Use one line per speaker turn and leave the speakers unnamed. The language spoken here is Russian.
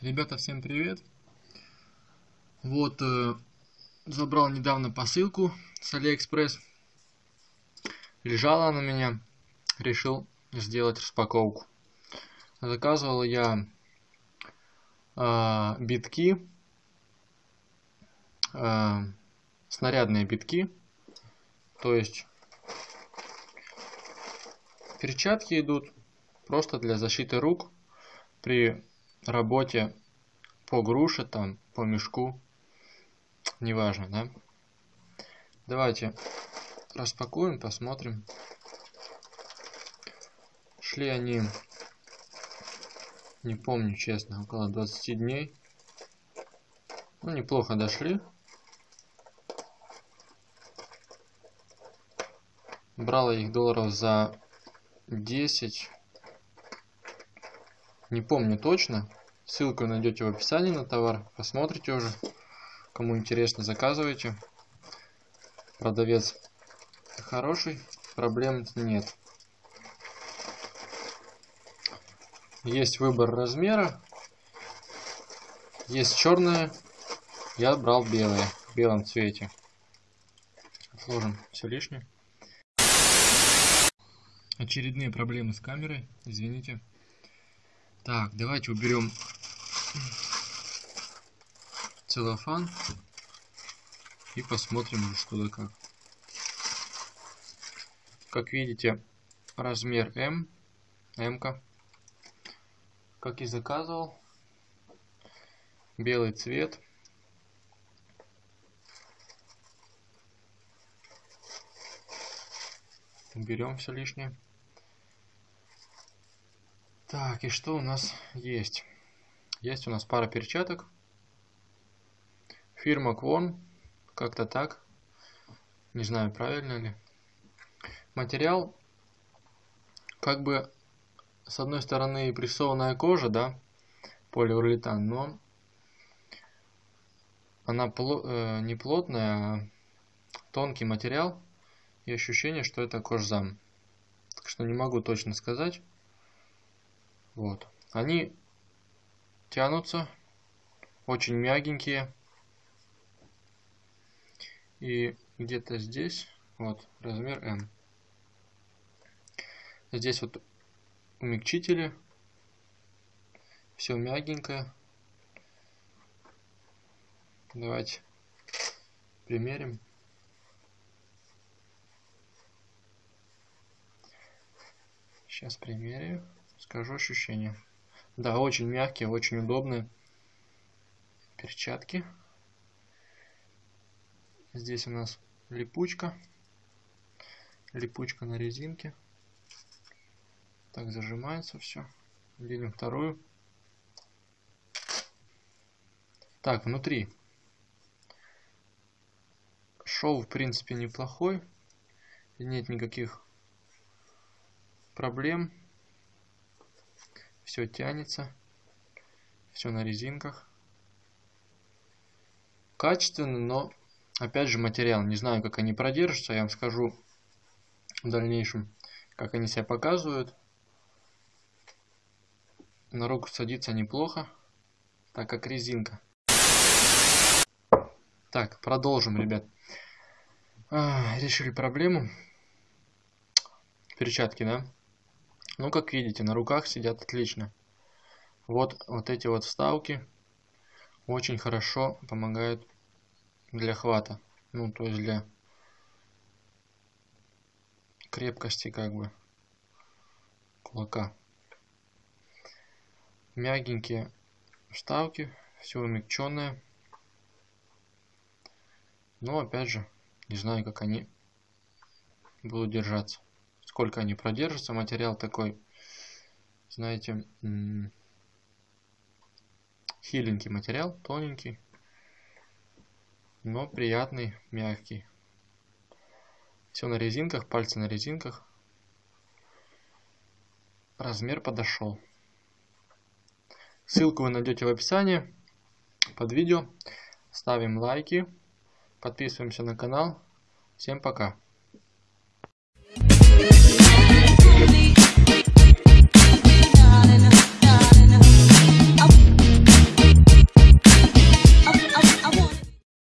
Ребята, всем привет! Вот, э, забрал недавно посылку с Алиэкспресс. Лежала она у меня, решил сделать распаковку. Заказывал я э, битки, э, снарядные битки, то есть перчатки идут просто для защиты рук при работе по груше там по мешку неважно да. Давайте распакуем посмотрим. Шли они не помню честно около 20 дней. Ну неплохо дошли. Брал я их долларов за 10 не помню точно. Ссылку найдете в описании на товар. Посмотрите уже. Кому интересно заказывайте. Продавец хороший проблем нет. Есть выбор размера. Есть черное. Я брал белое в белом цвете. Отложим все лишнее. Очередные проблемы с камерой. Извините так, давайте уберем целлофан и посмотрим, что да как. Как видите, размер М, М, -ка, как и заказывал, белый цвет. Уберем все лишнее. Так, и что у нас есть? Есть у нас пара перчаток. Фирма Квон. Как-то так. Не знаю, правильно ли. Материал, как бы, с одной стороны, прессованная кожа, да, полиуретан, но она пло э, не плотная, а тонкий материал. И ощущение, что это кожзам. Так что не могу точно сказать. Вот. Они тянутся, очень мягенькие. И где-то здесь, вот, размер М. Здесь вот умягчители. Все мягенькое. Давайте примерим. Сейчас примерю. Скажу ощущения. Да, очень мягкие, очень удобные перчатки. Здесь у нас липучка. Липучка на резинке. Так зажимается все. Видим вторую. Так, внутри. Шов, в принципе, неплохой. Нет никаких проблем все тянется, все на резинках. Качественно, но опять же материал. Не знаю, как они продержатся, я вам скажу в дальнейшем, как они себя показывают. На руку садится неплохо, так как резинка. Так, продолжим, ребят. А, решили проблему. Перчатки, да? Ну, как видите, на руках сидят отлично. Вот, вот эти вот вставки очень хорошо помогают для хвата. Ну, то есть для крепкости как бы кулака. Мягенькие вставки, все умягченное. Но опять же, не знаю, как они будут держаться сколько они продержатся. Материал такой, знаете, хиленький материал, тоненький, но приятный, мягкий. Все на резинках, пальцы на резинках. Размер подошел. Ссылку вы найдете в описании под видео. Ставим лайки, подписываемся на канал. Всем пока. Yeah.